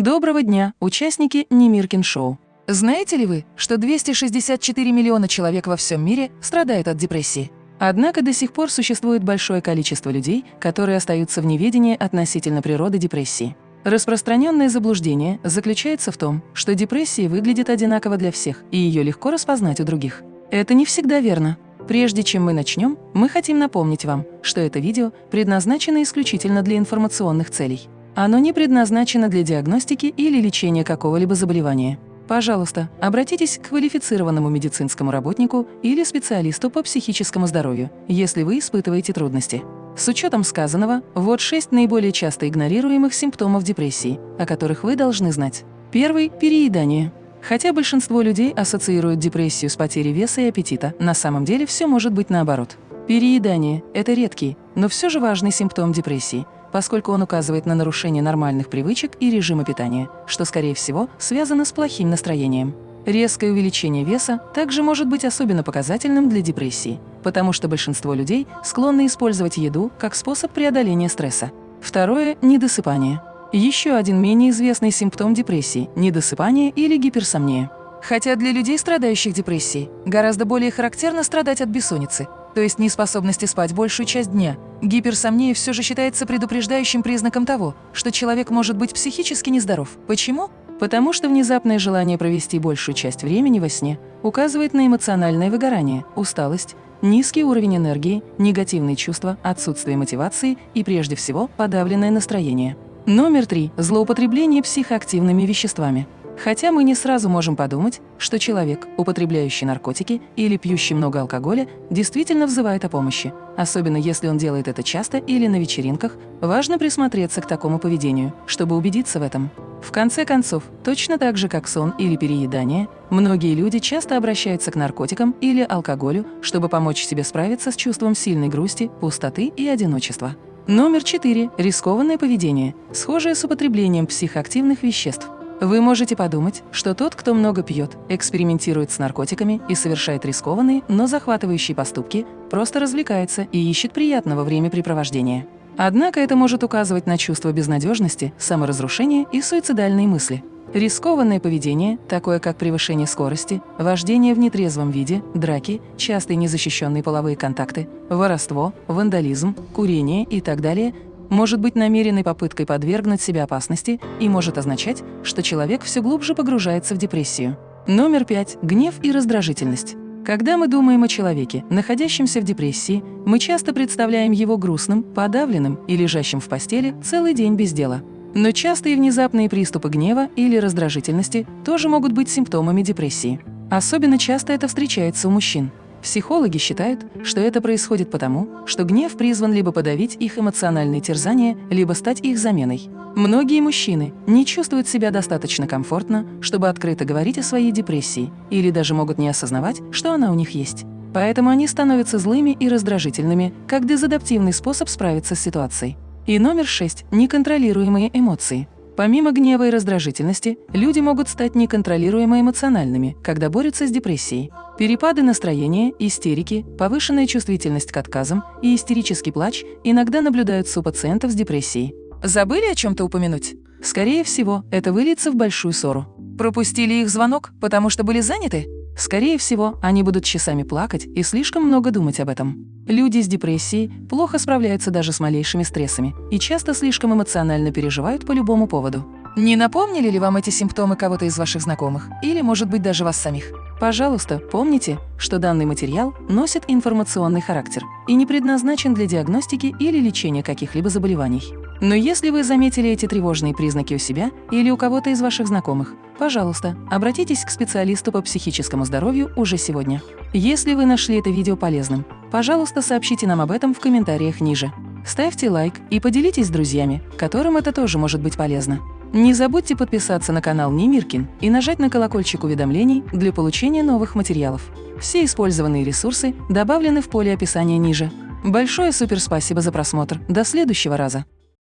Доброго дня, участники Немиркин Шоу. Знаете ли вы, что 264 миллиона человек во всем мире страдают от депрессии? Однако до сих пор существует большое количество людей, которые остаются в неведении относительно природы депрессии. Распространенное заблуждение заключается в том, что депрессия выглядит одинаково для всех, и ее легко распознать у других. Это не всегда верно. Прежде чем мы начнем, мы хотим напомнить вам, что это видео предназначено исключительно для информационных целей. Оно не предназначено для диагностики или лечения какого-либо заболевания. Пожалуйста, обратитесь к квалифицированному медицинскому работнику или специалисту по психическому здоровью, если вы испытываете трудности. С учетом сказанного, вот шесть наиболее часто игнорируемых симптомов депрессии, о которых вы должны знать. Первый – переедание. Хотя большинство людей ассоциируют депрессию с потерей веса и аппетита, на самом деле все может быть наоборот. Переедание – это редкий, но все же важный симптом депрессии – поскольку он указывает на нарушение нормальных привычек и режима питания, что, скорее всего, связано с плохим настроением. Резкое увеличение веса также может быть особенно показательным для депрессии, потому что большинство людей склонны использовать еду как способ преодоления стресса. Второе – недосыпание. Еще один менее известный симптом депрессии – недосыпание или гиперсомния. Хотя для людей, страдающих депрессией, гораздо более характерно страдать от бессонницы, то есть неспособности спать большую часть дня. Гиперсомния все же считается предупреждающим признаком того, что человек может быть психически нездоров. Почему? Потому что внезапное желание провести большую часть времени во сне указывает на эмоциональное выгорание, усталость, низкий уровень энергии, негативные чувства, отсутствие мотивации и, прежде всего, подавленное настроение. Номер три – злоупотребление психоактивными веществами. Хотя мы не сразу можем подумать, что человек, употребляющий наркотики или пьющий много алкоголя, действительно взывает о помощи. Особенно если он делает это часто или на вечеринках, важно присмотреться к такому поведению, чтобы убедиться в этом. В конце концов, точно так же, как сон или переедание, многие люди часто обращаются к наркотикам или алкоголю, чтобы помочь себе справиться с чувством сильной грусти, пустоты и одиночества. Номер 4. Рискованное поведение, схожее с употреблением психоактивных веществ. Вы можете подумать, что тот, кто много пьет, экспериментирует с наркотиками и совершает рискованные, но захватывающие поступки, просто развлекается и ищет приятного времяпрепровождения. Однако это может указывать на чувство безнадежности, саморазрушения и суицидальные мысли. Рискованное поведение, такое как превышение скорости, вождение в нетрезвом виде, драки, частые незащищенные половые контакты, воровство, вандализм, курение и так далее – может быть намеренной попыткой подвергнуть себя опасности и может означать, что человек все глубже погружается в депрессию. Номер пять – гнев и раздражительность. Когда мы думаем о человеке, находящемся в депрессии, мы часто представляем его грустным, подавленным и лежащим в постели целый день без дела. Но частые внезапные приступы гнева или раздражительности тоже могут быть симптомами депрессии. Особенно часто это встречается у мужчин. Психологи считают, что это происходит потому, что гнев призван либо подавить их эмоциональные терзания, либо стать их заменой. Многие мужчины не чувствуют себя достаточно комфортно, чтобы открыто говорить о своей депрессии, или даже могут не осознавать, что она у них есть. Поэтому они становятся злыми и раздражительными, как дезадаптивный способ справиться с ситуацией. И номер шесть – неконтролируемые эмоции – Помимо гнева и раздражительности, люди могут стать неконтролируемо эмоциональными, когда борются с депрессией. Перепады настроения, истерики, повышенная чувствительность к отказам и истерический плач иногда наблюдаются у пациентов с депрессией. Забыли о чем-то упомянуть? Скорее всего, это выльется в большую ссору. Пропустили их звонок, потому что были заняты? Скорее всего, они будут часами плакать и слишком много думать об этом. Люди с депрессией плохо справляются даже с малейшими стрессами и часто слишком эмоционально переживают по любому поводу. Не напомнили ли вам эти симптомы кого-то из ваших знакомых? Или, может быть, даже вас самих? Пожалуйста, помните, что данный материал носит информационный характер и не предназначен для диагностики или лечения каких-либо заболеваний. Но если вы заметили эти тревожные признаки у себя или у кого-то из ваших знакомых, пожалуйста, обратитесь к специалисту по психическому здоровью уже сегодня. Если вы нашли это видео полезным, пожалуйста, сообщите нам об этом в комментариях ниже. Ставьте лайк и поделитесь с друзьями, которым это тоже может быть полезно. Не забудьте подписаться на канал Немиркин и нажать на колокольчик уведомлений для получения новых материалов. Все использованные ресурсы добавлены в поле описания ниже. Большое суперспасибо за просмотр. До следующего раза!